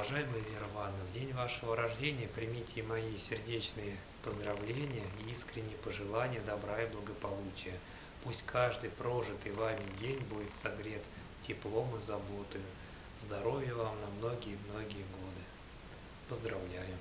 Уважаемая Вера Ивановна, в день вашего рождения примите мои сердечные поздравления и искренние пожелания добра и благополучия. Пусть каждый прожитый вами день будет согрет теплом и заботой. Здоровья вам на многие-многие годы. Поздравляю.